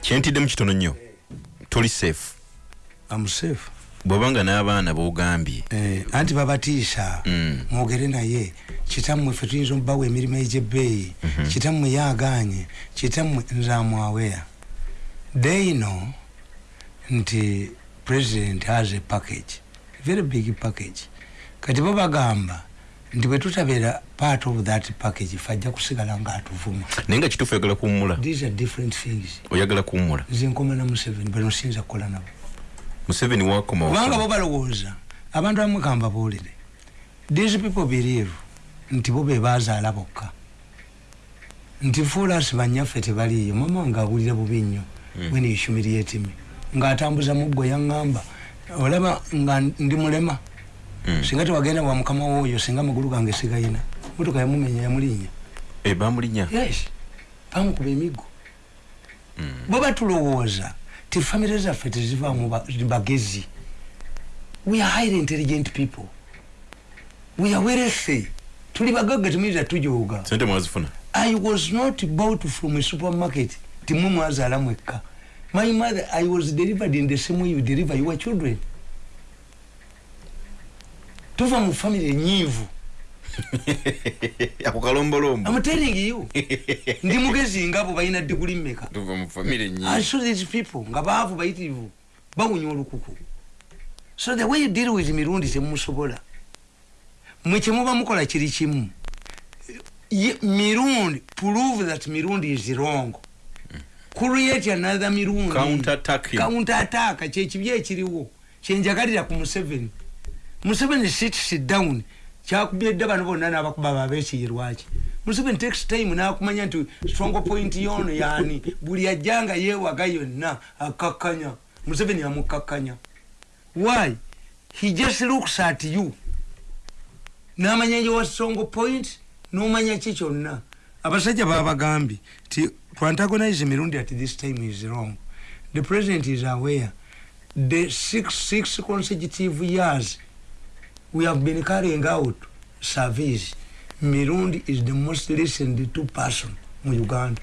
kyentidde mukitono nnyo toli safe. Amusefu bwobanga n'abaana bogambye eh, anti babatiisa Mm. mwogere naye. Kitammwe ffe tuyinza omubawa emirimu egyebbeeyi. Mhm. kitammwe yaganye kitammwe nze amwaweya they know nti president has a package very big package. Kati bo bagamba nti bwe tutabeera part of that package fe ajja kusigala nga atuvuma naye nga kituufu oyagala kuwummula? These are different things. Oyagala kuwummula? Nze nkoma na museveni bano siyinza kukola nabo. Museveni wakoma kubanga bo balowooza. Abantu bamwe kambabuulire these people believe nti bo be bazaala bokka. Nti fuulasi banyaffe tebaliiyo mama wange awulira bubi nnyo Mm. when you humiliate me. Ng'atambuza muggo yaŋŋamba olaba nga ndi mulema. Singa tewagenda wa mukama wooyo singa amagulu gange sigayina motoka yamumenya yamulinnya. Eh, bamulinya yes. Bamukuba emiggo bo batulowooza ti famire zaffe tezivaamu ba- bagezi. We are highly intelligent people. We are wealthy tuli bagagga temuyinza tujooga. Sente mwazifuna? I was not bought from a supermarket. Timwe mwazaala mwekka. My mother i was delivered in the same way you deliver your children tuva mu famire enyiivu. Ako kalombolombo. I'm telling you. Ndi mugezi ngabo balina diguli mmeka tuva mu famire I nyingi saw these people nga baavu bayitirivu bawunya olukuku. So the way you deal with mirundi temumusobola mwe kyemuba mukola kiri kimu. Mirundi prove that mirundi is wrong. Create another mirundi. Counter attacking. counter attack kyekibi ekiriwo kyenjagalira ku museveni museveni sits down. Kyakubye dda bano bonna n'abakuba babekiyirwaki museveni takes time n'akumanya nti strong point yono yani? Buli ajjanga yeewaga yonna akakkanya. Museveni amukakkanya. Why? He just looks at you. N'amanya nje wa strong point n'omanya ki kyonna? Abasajja babagambye ti to antagonize mirundi at this time is wrong. The president is aware. The six, six consecutive years we have been carrying out surveys mirundi is the most listened to person mu uganda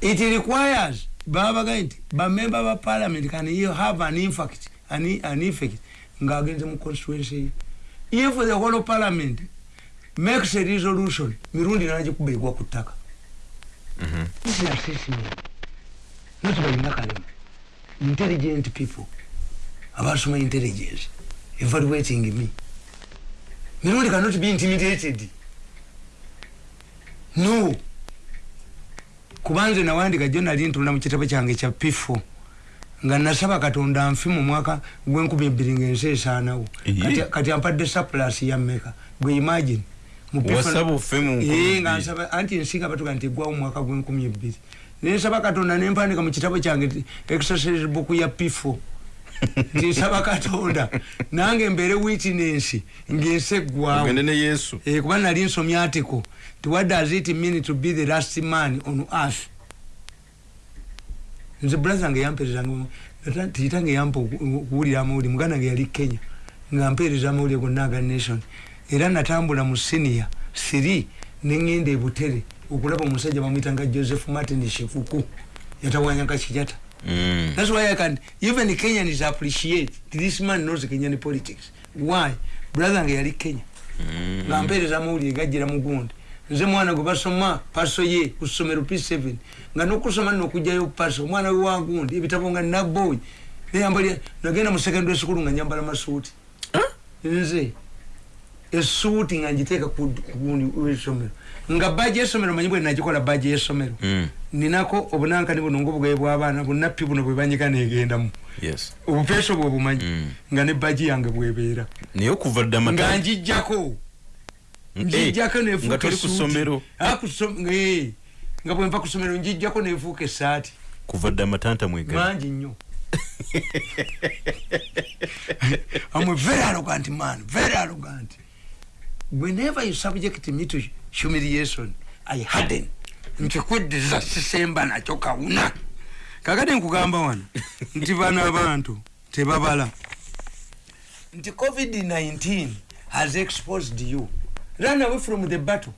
it requires babagambye nti bamember ba parliament can you have an impact an, an effect ngaagenze mu constituency if the whole of parliament makes a resolution mirundi nagikuba egwa ku ttaka Mhm. This is assessment. Not balina kalema. Intelligent people. Abasoma intelligence. Evaluating me. Mirundi cannot be intimidated. No. Kubanze nawandika jonali ntunda mu kitabo kyange kya P4. nga nasaba katonda nfi mu mwaka gwenkumi ebbiri ng'ensi esaanawo Ehe. kati, kati ampadde surplus ya mmeka gwe imagine mu P4 wasaba ofe mu nkumi Eh, bbiri. nga nsaba anti ensinga batuga nti eggwawo mu mwaka gw'enkumi ebbiri nensaba katonda nempandika mu kitabo kyange nti exercise book ya pifo nti nsaba katonda nange mbeere witness ng'ensi eggwawo Eh, kuba nali nsomya article ti what does it mean to be the last man on earth. Nze brother nge yamperezanga tikitange yampa oku- okuwulira amawulire. Muganda nge yali kenya nga mpeereza amawulire gonna aga nation. Era natambula mu senior siri neŋŋenda ebutere okulaba omusajja bamwyitanga joseph martin shikuku yatawanyanga kijata Mm. That's why I can even Kenyans appreciate this man knows Kenyan politics. Why? Brother nge yali Kenya. Mm. nga mpeereza amawulire gajjira mu gundi nze mwana gwe basoma paso ye ku ssomero p7 nga nokusoma nno okugjayo paso omwana we wa gundi ebitabo nga naboy neyambali nagenda mu secondary school nga nyambala masuuti nze esuuti nga ngiteeka ku ku gundi w'essomero nga baji y'essomero manyi bwe nagikola baji y'essomero Mm. ninako obunankani buno ngaobugabe bw'abaana bunappi buno bwe banyika negendamu yes. Obupeeso bwe obumanyi Mm. nga ne baji yange bwebeera. Naye okuva dda nga njijjako Eh, njijjako nefuuka nga Ah, eh, nga bwe nva ku ssomero njijjako nefuuka essaati. Kuva dda amatanta mwegali mangi nnyo. I'm a very arrogant man, very arrogant. Whenever you subject me to humiliation, I harden. Nkikuddiza sisemba nakyo kawuna. Kakati nkugamba wano nti bano abantu tebabala. Nti COVID-19 has exposed you. Run away from the battle.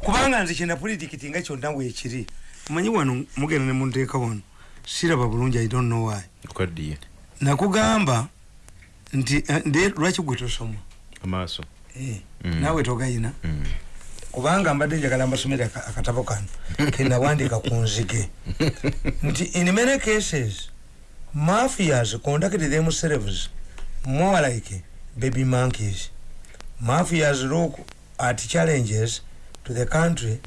Kubanga nze kyenda politikiti nga kyonna weekiri. manyi wano mugenda ne munteeka wano siraba bulungi i don't know why nakugamba nti eh, lwaki gwe tosoma amaaso Eh, Mm. naawe togayina Mm. Kubanga mbadde njagala mbasomere aka- akatabo kano kenawandika ku nzige. Nti in many cases mafias conduct themselves more like baby monkeys. Mafias look at challenges to the country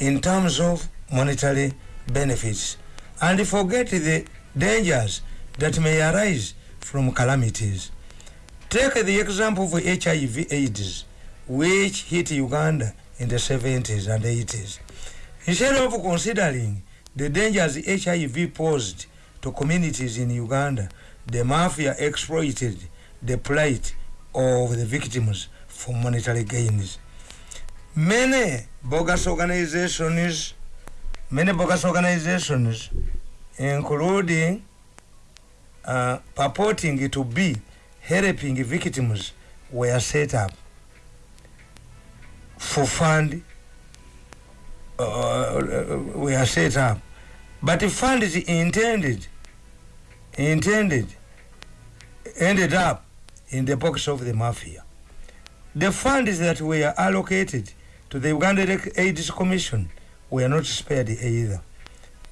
in terms of monetary benefits and forget the dangers that may arise from calamities. Take the example of hiv aids which hit uganda in the 70s and 80s instead of considering the dangers hiv posed to communities in uganda the mafia exploited the plight of the victims for monetary gains. Many bogus organizations many bogus organizations including uh, purporting to be helping victims were set up for fund uh, were set up. But funds intended intended ended up in the pockets of the mafia. The funds that were allocated to the uganda aids commission. Were not spared either.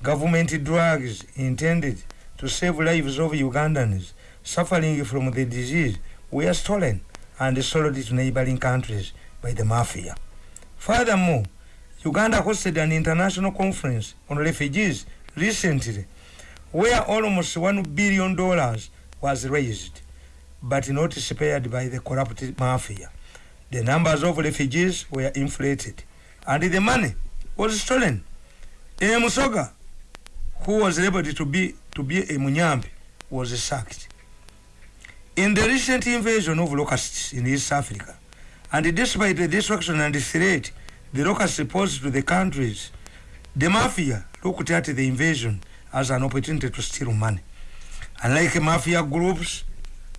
Government drugs intended to save lives of ugandans suffering from the disease. Were stolen and sold to neighboring countries by the mafia. Furthermore, Uganda hosted an international conference on refugees recently where almost $1 billion was raised, but not spared by the corrupt mafia. The numbers of refugees were inflated and the money was stolen. A Musoga, who was labeled to be, to be a Munyambi, was sacked. In the recent invasion of locusts in East Africa, and despite the destruction and the threat the locusts posed to the countries, the mafia looked at the invasion as an opportunity to steal money. Unlike mafia groups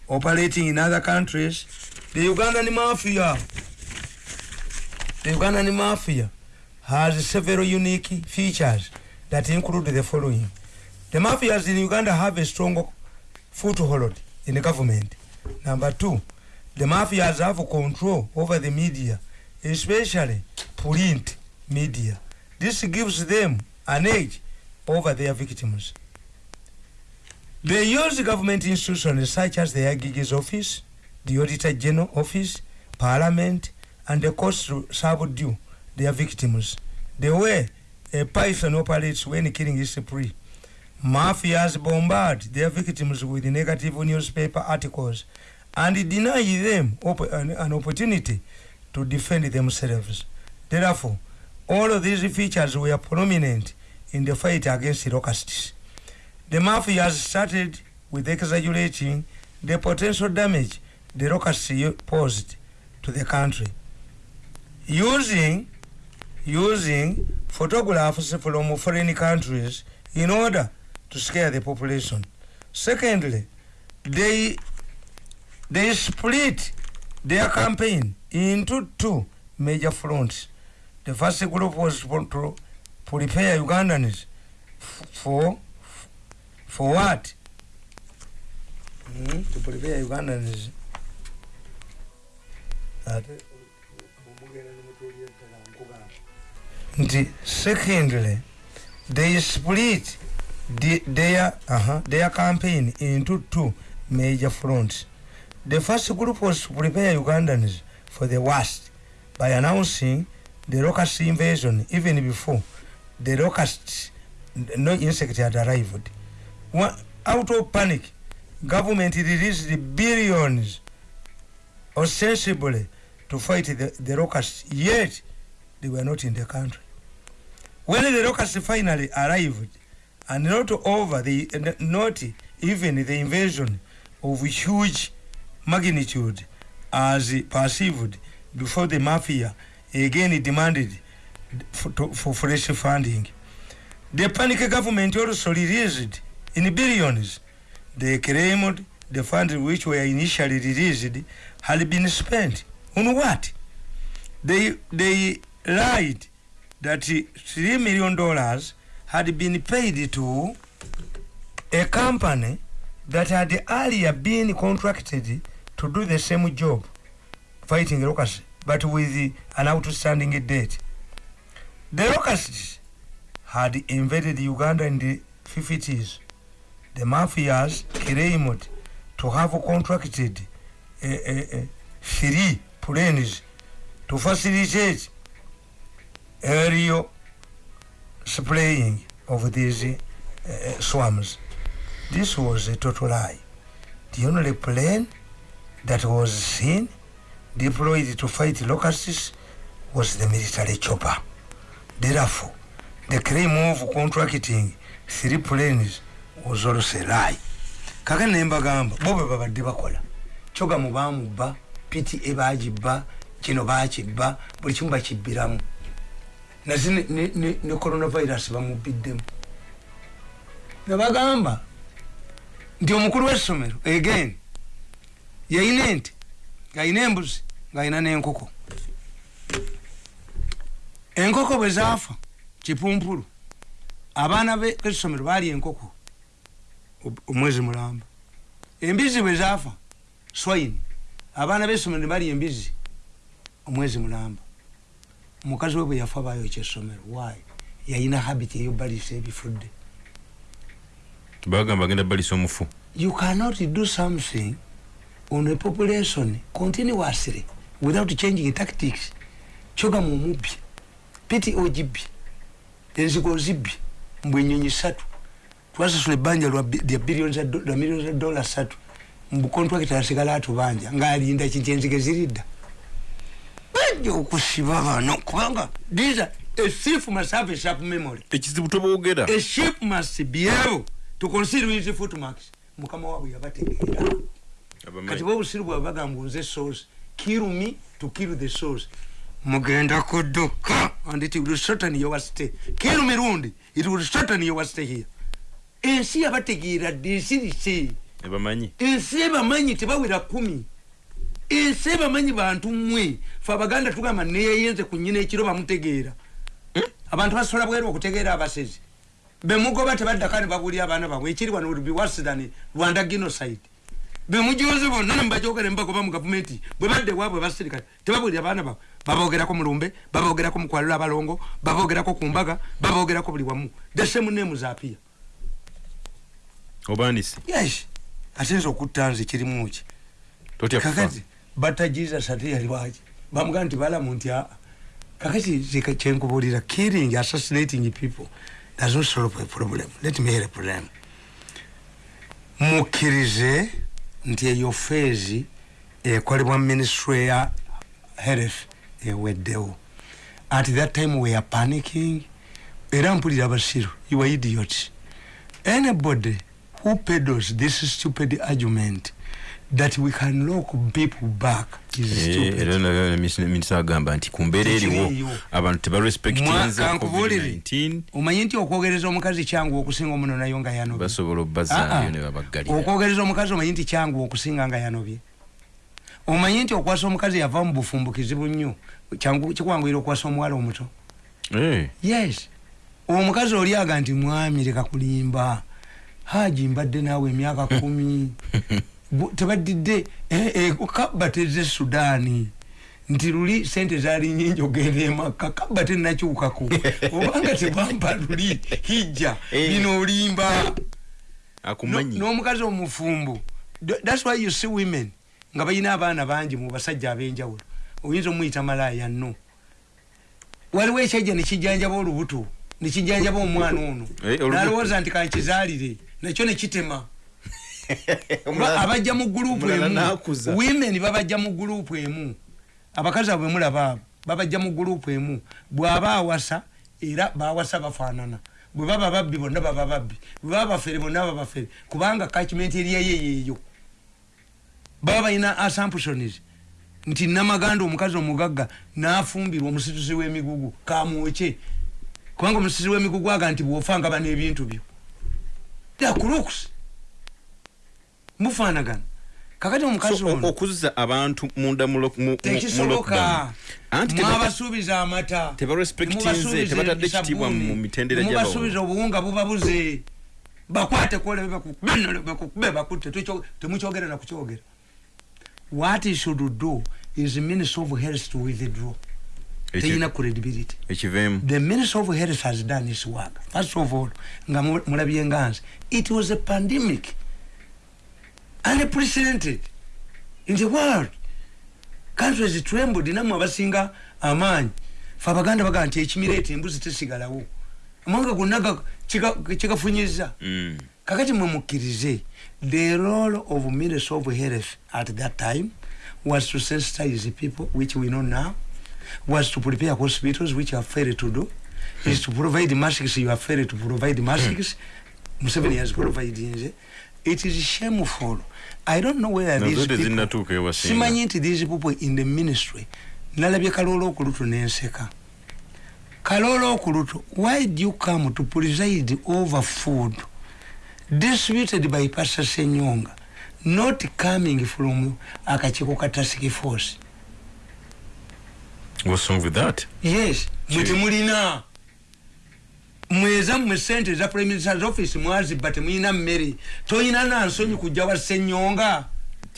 operating in other countries, the Ugandan mafia, the Ugandan mafia has several unique features that include the following. The mafias in Uganda have a strong foothold in the government. Number two, the mafias have control over the media, especially print media. This gives them an edge over their victims. They use government institutions such as the Agigi's office, the Auditor General office, Parliament, and the courts to subdue their victims. The way a python operates when killing is free. Mafias bombard their victims with negative newspaper articles and deny them op- an, an opportunity to defend themselves. Therefore, all of these features were prominent in the fight against the locusts. The mafias started with exaggerating the potential damage the locusts posed to the country. Using using photographs from foreign countries in order to scare the population. Secondly, they they split their campaign into two major fronts. The first group was to prepare Ugandans for for what? Mm, to prepare Ugandans. Nti secondly they split the, their, uh-huh, their campaign into two major fronts the first group was to prepare ugandans for the worst by announcing the locust invasion even before the locusts no insect had arrived. Out of panic government released billions ostensibly to fight the, the locusts yet they were not in the country. When the locusts finally arrived and not over the not even the invasion of huge magnitude as perceived before the mafia again demanded for, for fresh funding. The panic government also released in billions they claimed the funds which were initially released had been spent. On what? They they lied that 3 million dollars had been paid to a company that had earlier been contracted to do the same job fighting locusts but with an outstanding debt the locusts had invaded uganda in the 50s the mafias claimed to have contracted uh, uh, three planes to facilitate aerial spraying of these uh, swarms. This was a total lie. The only plane that was seen deployed to fight locusts was the military chopper. Therefore, the claim of contracting three planes was also a lie. kaka nembagamba bo bwe babadde bakola kyogamu bamubba piti ebagibba kino bakibba buli kimu bakibbiramu nazi ne- ne ne- ne coronavirus bamubbiddemu nebagamba nti omukulu w'essomero again yayina ente ng'ayina embuzi ng'ayina n'enkoko. Enkoko bwe zaafa kipumpulu. Abaana be- b'essomero baali enkoko omwezi mulamba. Embizi bwe zaafa swine. Abaana b'essomero ne bali embizi omwezi mulamba. Omukazi we bwe yafa bayokya essomero wayi yayina habit eyobbalisa ebifudde. Bagamba agenda balisa omufu. You cannot do something on a population continuously without changing tactics. Kyogamu omubbi piti ogibbye enziko ozibbye mbwe enyonyi satu. Twasasula ebbanja lwa bi- lya billions do- lwa millions za dola satu. Mbukontrakita asigala atubanja ngaalinda kinti enzige ziridda. Bajja okusiba bano kubanga these are a thief must have a sharp memory. Ekizibu toboogera a ship must be able to consider his footmarks. Mukama waabwe yabategeera kati bobusiru bwabwe bagamba nze source kill me to kill the source mugenda kudduka. And it will shorten your stay kill mirundi it will shorten your stay here. Ensi yabategeera dde ensirise ebamanyi. Ensi ebamanyi tebawera kumi. Ensi ebamanyi bantu mmwe. Fe abaganda tugamba neyeyenze ku nyina ekiro bamutegeera. Abantu basobola bweru okutegeera abasezi. Bemugoba tebaddaka ne babulya abaana babwe ekiri wano will be worse than rwanda genocide bemujoze bonna nembajogera nembagoba mu gavumenti bwe badde waabwe basirikale tebabulira abaana babwe babogerako mulumbe babogerako mukwalula abalongo babogerako ku mbaga babogerako buli wamu. The same name zapia obanise yes. Ate nze okutta nze kirimu ki? Kakati batta jesus ate yali waki bamugamba nti balamu nti aa kakati kyenkubulira killing assassinating people does not solve a problem. Let me help them mukkirize nti eyo feezi ekolebwa ministry ya health eweddewo. At that time we are panicking era mpulira abasiru you are idiots. Anybody who peddles this stupid argument that we can lock people back Eh, minisita agamba nti ku mbeera eriwo abantu covid-19. Omanyi nti okwogereza omukazi kyangu okusinga omuno nayo nga yanobye? Basobola Ah, obbazaayo ah. ne babaggalira. Okwogereza omukazi omanyi nti kyangu okusinga nga yanobye? Omanyi nti okwasa omukazi yava mu bufumbu kizibu nnyo kikwanguyira okwasa omuwala omuto? Eh, yes. Omukazi oli aga nti mwami leka kulimba. Haji mbadde naawe emyaka kumi tebaddidde eh, eh, kabba teze sudaani. Nti luli sente zaali nyingi ogenda emakka kabba tenakyukako obanga tebampa luli hijja Eh. bino olimba. Akumanyi? No- n'omukazi omufumbu Th- thats why you see women nga balina abaana bangi mu basajja ab'enjawulo. Oyinza omuyita malaaya no waliwo ekyajja nekijjanjaba olubuto nekijjanjaba omwana ono. Eh, nalowooza nti kankizaalire nakyo nekitema abajja mu gurupu emu. women babajja mu gurupu emu. Abakazi abwe mulaba abo babajja mu gurupu emu. Bw'aba awasa era bawasa bafaanana. Bwe baba babbi bonna baba babbi. Bwe baba bafere bonna baba bafere. Kubanga kachimenti eriyayo yeeyo baba balina assumptions. Nti namaganda omukazi omugagga nafumbirwa omusituzi w'emigugu kamwoke kubanga omusituzi w'emigugu aga nti bwofa nga bana ebintu byo. They are crooks mufaanagana kakati omukazi So, okuzza abantu munda mu lo- mu- mu- mu tekisoboka. lockdown. Anti tebata- mwabasuubiza amata. tebatadde ekitiibwa sabbuuni, mu mitendera temubasuubiza gy'abawo. obuwunga bubabuze bakwate kwolebe bakukube bakukube bakutte. Temukyogera nakukyogera what should do is minister of health to withdraw. Teyina credibility. The minister of health has done his work. First of all nga mu- mulabye nganzi it was a pandemic unprecedented in the world countries trembled namwe abasinga amaanyi fe abaganda bagaa nti ekimireeta embuzi tesigalawo. Amawanga gonna kikafunyiza Mm. kakati mwe mukkirize the role of minister of health at that time was to sensitize people which we know now was to prepare hospitals which are failed to do is to provide masks you are failed to provide masks. Museveni has provided it is shameful I don't know whether these people simanyi nti these people in the ministry. Nalabye kaloola okulutu nenseka kaloola okulutu why do you come to preside over food distributed by pastor senyonga not coming from akakiiko ka task force? What's wrong with that? Yes mwe Ki- temulina mweza mmwe sente eza prime minister's office mwazibba temulina mmere. Toyina nansonyi kujja wa senyonga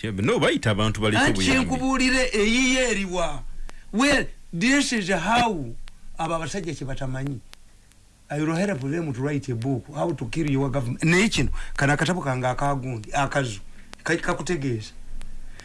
Yeah, but no bayita abantu buyambi. kyenkubuulire eyiye eriwa. Well this is how abo abasajja kyebatamanyi I will help them to write a book how to kill your government. Naye kino kano akatabo kange akagundi akazu ka- kakutegeeza.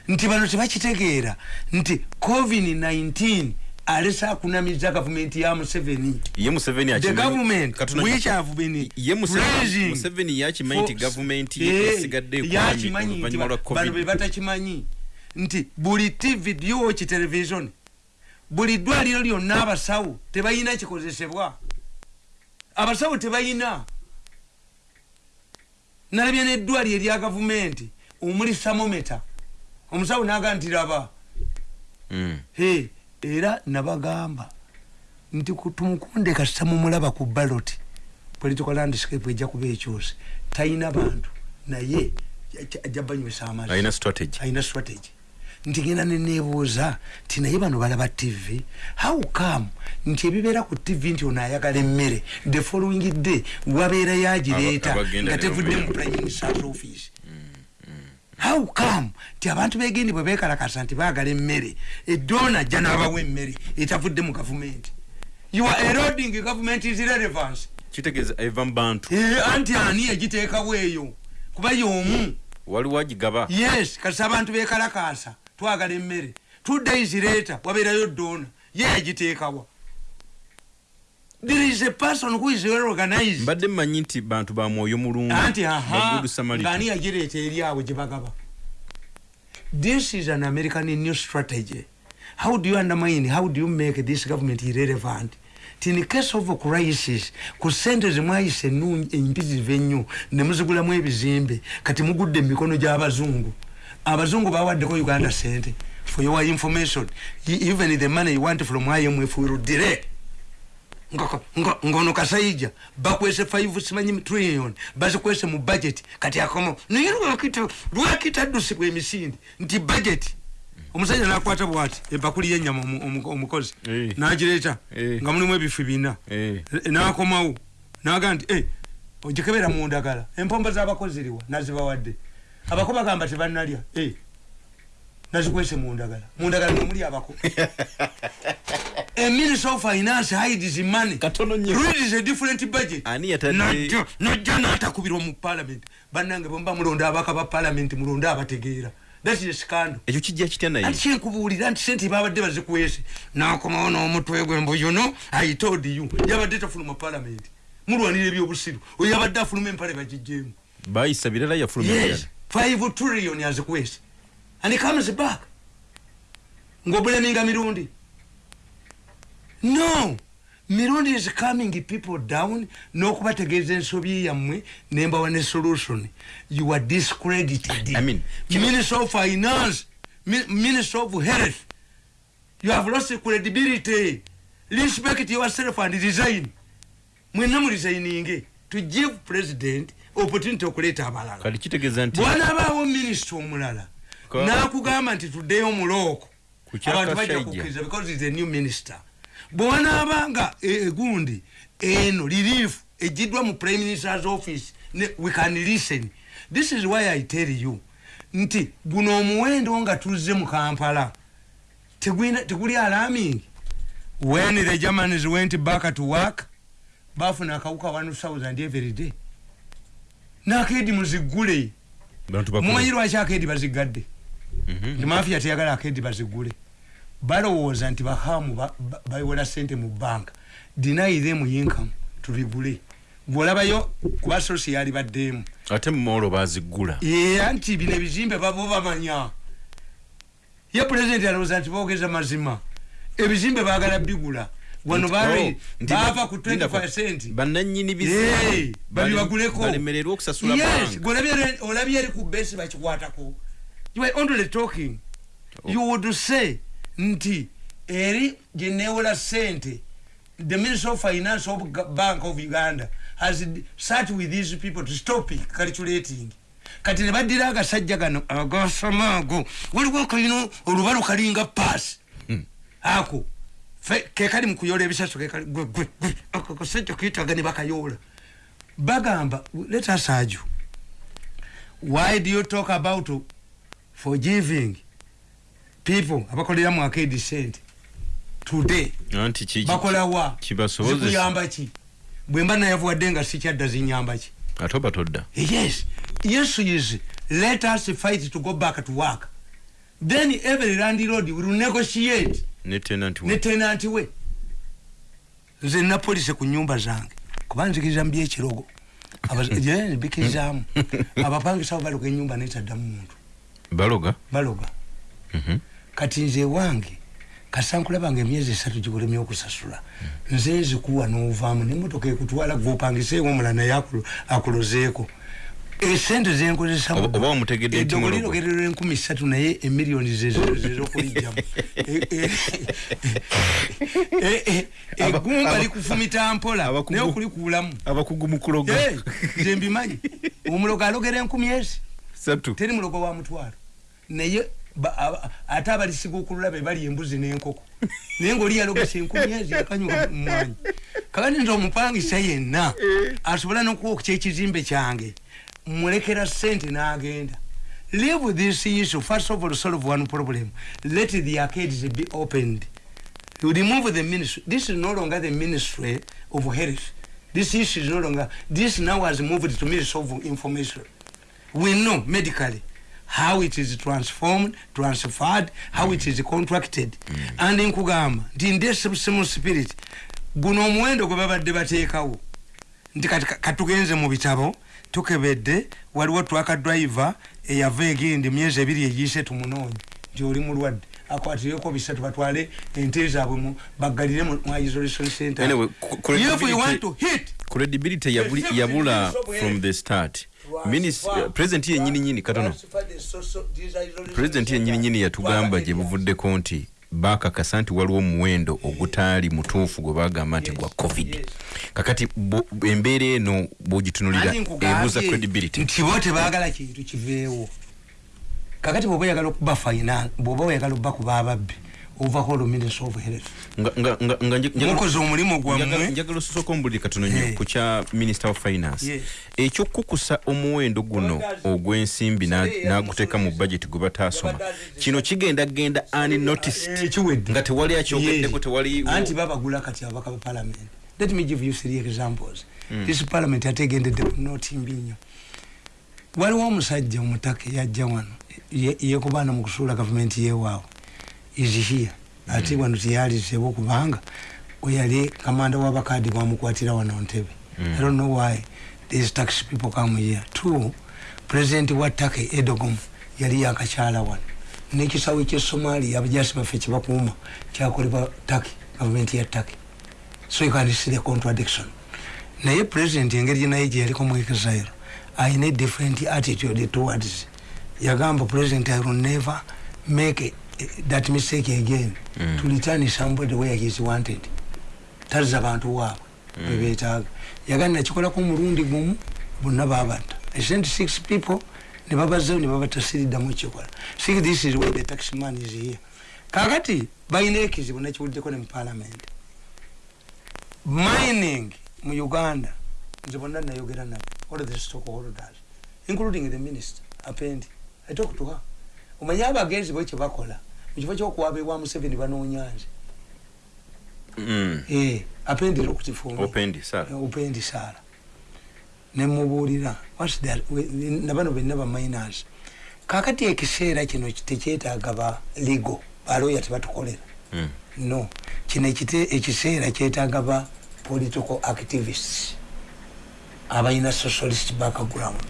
Nti bano tebakitegeera. Nti covid-19 alese akunamiza gavumenti ya museveni. Ye museveni the akimanyi- government Katonda- which have been ye Museveni- museveni yakimanyi nti for- gavumenti Eh, ye esigadde ekwamye yakimanyi nti oluvannyuma lwa ba- bano be covid batakimanyi nti buli tv dioki television buli ddwaliro lyonna abasawo tebalina kikozesebwa. Abasawo tebalina nalabye neddwaliro erya gavumenti omuli samometa omusawo naga nti raba Mm. he era nabagamba nti ku- tumukunde kasita mumulaba ku baloti political landscape ejja kuba ekyose talina bantu naye ajja- banywesa amazzi. Alina strategy. Nti genda nenebuuza nti naye bano balaba tv how come? Nti ebibeera ku tv nti ono ayagala emmere the following day wabeerayo agireeta Aba- abagenda nga tevudde mu prime minister's office how come? Nti abantu begendi bwe bekalakasa nti baagala emmere. Eddoona ajja n'abawa emmere etavudde mu gavumenti. You are eroding government is relevance kitegeeza eva mu bantu. Eh, anti ani yagiteekawo eyo? Kuba y'omu. Waliwo agigaba yes kasi abantu bekalakasa twagala emmere. Two days later wabeerayo doona ye yagiteekawa there is a person who is well organized. Mbadde mmanyi nti bantu ba mwoyo mulungu anti aha ngaani yagireeta eri awo gye bagaba. This is an american new strategy. How do you undermine how do you make this government irrelevant? Ti in case of crisis ku sente zemwayise empisive ennyo ne muzigulamu ebizimbe kati mugudde mu mikono gy'abazungu. Abazungu bawaddeko uganda sente for your information. Even the money you want from imf will direct ngono kasaija. Bakwese 5 simanyi trillion. Bazikwese mu budget. Kati akomo naye lwakita lwakita ddusibwa emisinde nti budget. Omusajja nakwata bwati ebakuli yenyama omu- omu- omukozi. Eh. nagireeta Eh. nga mulimu ebifu bina Eh. nakomawo. Naga nti "Eh, ogikebera mu ndagala. Empomba z'abakozi riwa nazibawadde. Abako bagamba tebanalya Eh, nazikwese mu ndagala mu ndagala nomuli abako. A minister of finance hides money. Reads a different budget. Najja n'atakubirwa mu parliament. Bannange bwemuba mulonda abaka ba parliament mulonde abategeera. Ekyo kijja kitya naye? Anti kyenkubuulira nti sente babadde bazikwese. Nakomawo n'omutwe gwe mbu yuno you. Yabadde tafuluma parliament. Mulwanira ebyobusiru. Oyo yabadde afuluma empale bagijjeemu bayisa birala yafuluma yes. five trillion azikwese and it comes back. Ng'obuleminga mirundi? No. Mirundi is coming people down. N'okubategeeza ensobi yammwe nembawa ne solution. You are discredited. I mean, minister of finance mi- minister of health. You have lost credibility. Respect yourself and resign. Mwenna muresigninge to give president opportunity okuleeta abalala. Bwanabaawo minisita omulala nakugamba nti tuddeyo mulooko Ku kya abantu bajja kukkiriza because is a new minister. Bwewanaabanga e- egundi eno liriifu egiddwa mu prime minister's office we can listen. This is why i tell you nti guno omuwendo nga tuzze mu kampala teguli alarming. When the germans went back to work bafuna akawuka 1000 every day. Nakedi bakulu. mumanyi lwaki akedi bazigadde Mhm. mafiya teyagala akedi bazigule. Balowooza nti bahamu ba- ba- bawola sente mu banka them income tubigule. Gwolabayo kuba sosiyali baddeemu. Ate mumolo bazigula era nti bino ebizimbe babo bamanya. Ye pulezidenti alowooza nti boogeza mazima. Ebizimbe bagala bigula. Wano oh, nti bava ba- ku linda 20 bannanyini Hey, bizimbe babibaguleko balemererwa okusasula yes banka. golabye olabye eri ku besi bakikwatako you are only talking. You would say nti eri gyenewola sente the minister of finance of bank of uganda has sat with these people to stop calculating. Kati ne baddira agasajja gano agasamaago waliwo akalina olubalo kalinga paasi Hmm. ako kekali mukuyola ebisaso ako kasajja kuyitaga ne bakayoola. Bagamba let us argue. Why do you talk about forgiving people abakolera mu akedi sente today. Bakolawa zikuyamba ki? Bwemba nayavuwadde nga sikyadda zinyamba ki? Ate oba todda? Yes. Yesu is let us fight to go back to work. Then every landlord will negotiate. Ne tenant we. Nze nina polisi ku nyumba zange. Kuba nzikiriza mu byekirogo Abaz- Yeah, bikirizaamu. Abapangisawo baloga enyumba netaddamu muntu baloga? Baloga. Mhm. kati nze wange kasankulabanga emyezi esatu gikulemye okusasula. Nze nzikuwa novaamu nemotoka ekutwala gwopangiseewo omulala naye akulozeeko esente zenkozesa Oba- oba omutegedde nti eddogo mulogo. lirogererwa enkumi satu naye emiliyoni zezokulijjamu aba- likufumita mpola naye okulikuulamu abakugu mu kuloga. Eh, nze mbimanyi. Omulogo alogera enkumi ezi. Teri mulogo wa mutwalo naye ate abalisiga okulula be bali embuzi n'enkoko. Naye ngaoli yalogesa enkumi ezi yakanyuka mumwanyi kakati nze omupangisa yenna asobola nokuwa okukya ekizimbe kyange mulekera sente n'agenda. Leave this issue first of all solve one problem. Let the arcades be opened. You remove the ministry. This is no longer the ministry of health. This issue is no longer this now has moved to ministry of information. We know medically how it is transformed transferred how it is contracted. And nkugamba nti ndesemu spirit. Guno omuwendo gwe babadde bateekawo. Nti kati ka- katugenze mu bitabo tukebedde waliwo twaka driver eyava egindi myezi ebiri egiise tumunoonye nti oli mulwadde. Akwatireko bisatu batwale ente zaabwe mu- baggalire mu mu isolation center. Anyway, if we credibility- want to hit credibility yabula from the start Minis- president yenyini nyini katono. President yenyini nyini yatugamba gye buvuddeko nti bakakasa nti waliwo omuwendo ogutaali mutuufu gwe bagamba nti gwa covid. Kakati embeera eno bwogitunulira ebuuza credibility. nti bo tebaagala kintu kiveewo. Kakati bwoba oyagala okuba fina bwoba oyagala okuba kuba ababbi ovako olwo minister of health mukoze omulimu gwammwe njagala osooka ombulire katono nnyo Eh. ku kya minister of finance Yes. ekyokukusa omuwendo guno ogw'ensimbi na- n'aguteeka mu budget gwe bataasoma kino kigenda genda unnoticed nga tewali akyogeddeko tewali anti babagula kati abaka ba parliament let me give you three examples this parliament ategendedde ku notimbi nnyo waliwo omusajja omutaka yajja wano ye- yekubaana mu kusuula gavumenti yewaabwe is here ate wano teyalizewo kubanga weyali kamanda w'abakaadi bamukwatira wano ntebe. I don't know why these tax people come here. Two president wa take edogom yali yakakyala wano. Nekisawe kyesomali abajasi baffe kyebakuuma kyakolebwa take gavumenti ya take so you can see the contradiction. Naye president engeri naye gyeyaliko mu exile ayina different attitude towards yagamba president i will never make a, that mistake again. Mm. to return somebody where he is wanted. Tazza bantu waabwe bebetaaga yagamba nakikolako omulundi gumu bonna babatta i sent six people nebabazayo nebabatasiridamu kikola see this is where the tax man is here. Kakati balina ekizibu nekiwuddeko ne mu parliament. Mining mu uganda nze bonna nayogera nabo all the stockholders including the minister apendi. I talk to her. Omanye abagenzi bo kyebakola mukifo kyokuwabibwa museveni banonyanze Mm. Eh, apendera okukifumba Opendi, Sarah. opendi sala nemubuulira what's that? We- nabano benna baminers kakati ekiseera kino tekyetaaga ba legal baloya tebatukolera Mm. no. Kino ekite- ekiseera kyetaaga ba political activists. Abalina socialist background.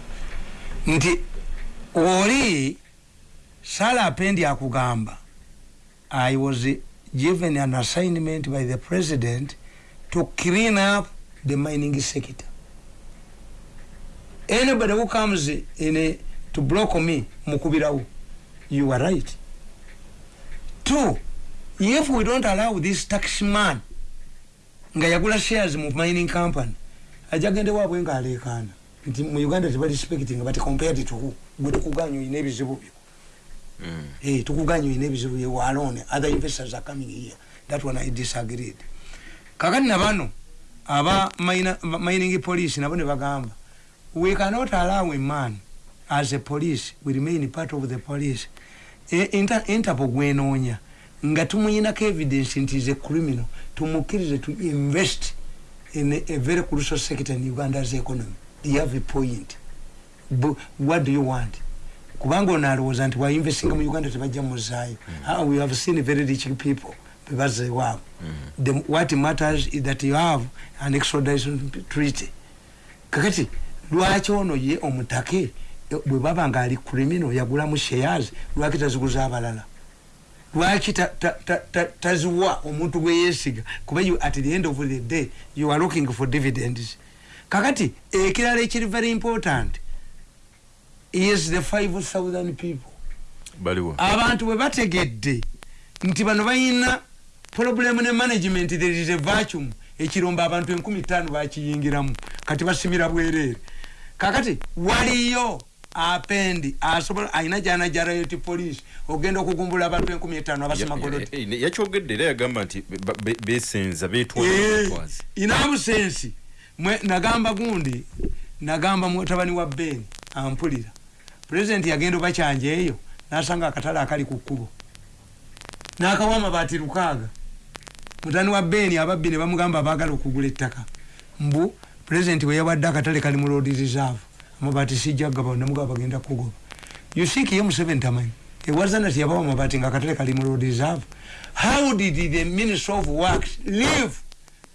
Nti oli sala apendi akugamba i was given an assignment by the president to clean up the mining sector. Anybody who comes in a, to block me mukubirawo you are right. Two if we don't allow this tax man nga yagula shares mu mining company aja gende waabwe nga aleekaana nti mu uganda tebarespecting but compared to who? Gwe tukuganya oyina ebizibu byo. Hey, tukuganya oyina ebizibu byo alone other investors are coming here. That one i disagreed. Kakati nabano aba mining police nabo ne bagamba we cannot allow a man as a police we remain part of the police. E- inter, interpol gwenoonya nga tumuyinako evidence nti is a criminal tumukkirize to invest in a, a very crucial sector in uganda's economy. You have a point? Bu, what do you want kubanga ono alowooza nti wainvestinga mu uganda tebajja muzaayo Ah, we have seen very rich people bebazeewaabo. The- what matters is that you have an extradition treaty. Kakati lwaki ono ye omutake eh, bwe baba nga ali criminal yagulamu shares lwaki taziguza abalala? Lwaki ta- ta- ta- ta- taziwa omuntu gwe yeesiga? Kuba at the end of the day you are looking for dividends. Kakati ekirala ekiri very important is the 5000 people. Baliwo? Abantu bwe bategedde nti bano balina problemu ne management there is a vacuum ekirombo abantu enkumi ttaano bakiyingiramu. Kati basimira bwereere. Kakati waliyo apendi asobola alina gyana jarayoti police ogenda okugumbula abantu enkumi etaano abasima goloti Ya- ya- yakyogedde era yagamba nti besenza betwala Eh, inabusensi mwe nagamba gundi nagamba mutabani wa beni ampulira pulezidenti yagenda obakyanja eyo nasanga akatale akali ku kkubo. Nakawa amabaati lukaaga. Mutani wa beni ababbi ne bamugamba baagala okugula ettaka. Mbu pulezidenti we yawadde akatale kali mu road reserve amabaati sijja gaba namugaba bagenda kugoba. Yusiki ye museveni tamanyi? Ewazana tiyabawa amabaati nga akatale kali mu road reserve. How did the minister of works leave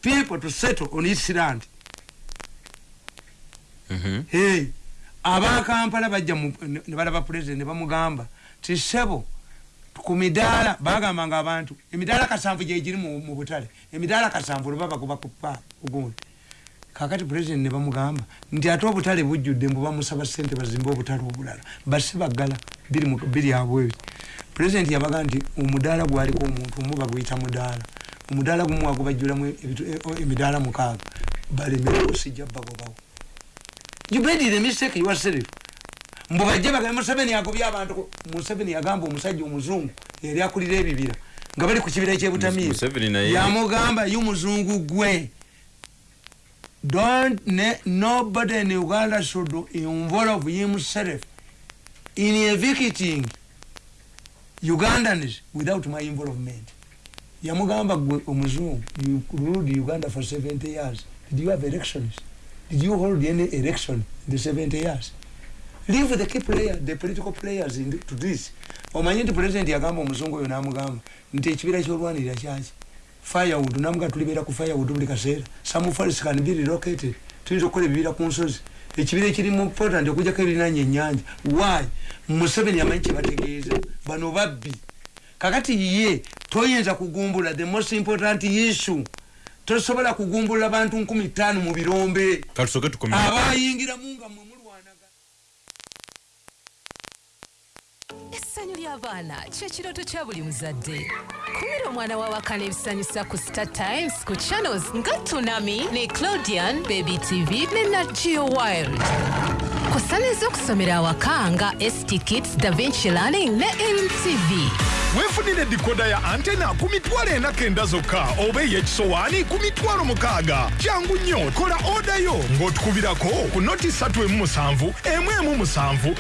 people to settle on its land Mhm. hey, abakampala bajja ne balaba pulezidenti ne bamugamba ti sebo ku midaala bagambanga abantu emidaala kasanvu gyegiri mu butale emidaala kasanvu lwe babakuba kupa ugundi kakati pulezidenti ne bamugamba nti ate obutale bujjudde mbu bamusaba sente bazimbe obutale obulala basse baggala biri abwebi pulezidenti yabaga nti omudaala gwaliko omuntu omu baguyita mudaala omudaala gumu wagubajjulamu ebitu- e- emidaala mukaaga balemereko sijja bagobawo you made the mistake yourself mbu bajje bagambe museveni agobye abantu museveni yagamba omusajja omuzungu yali akulira ebibira nga bali ku kibira naye- yamugamba ye omuzungu gwe don't ne, nobody in uganda should involve himself in evicting ugandans without my involvement. Yamugamba gwe omuzungu you ruled uganda for 70 years. Did you have elections did you hold any election in the 70 years? Leave the key player, the political players in the, to this. Omanyi nti president yagamba omuzungu oyo namugamba nti ekibira kyolwanirira kyaki firewood namuga tulibeera ku firewood buli kaseera. Some forests can be relocated. Tuyinza okukola ebibira ku nsozi. Ekibira ekiri mu portland okujjako ebirinaanya ennyanja. Why? Museveni amanyi kyebategeeza bano babbi. Kakati ye toyinza kugumbula the most important issue tosobola kugumbulula bantu nkumi ttaano mu birombe. Abayingiramu nga mwe mulwanaga. Essanyu ly'abaana kyekirooto kya buli muzadde. Kumira omwana wawakana ebisanyusa ku star times ku channels nga tunami ne claudian baby tv ne nagio wild osaaniza okusomera awaka nga stkits davinci learning ne mtv weefunire dikoda ya antena ku mitwalo ena kenda zokka oba ey'ekisowaani ku mitwalo mukaaga kyangu nnyo kola oda yo. Ng'otukubirako ku noti 317 117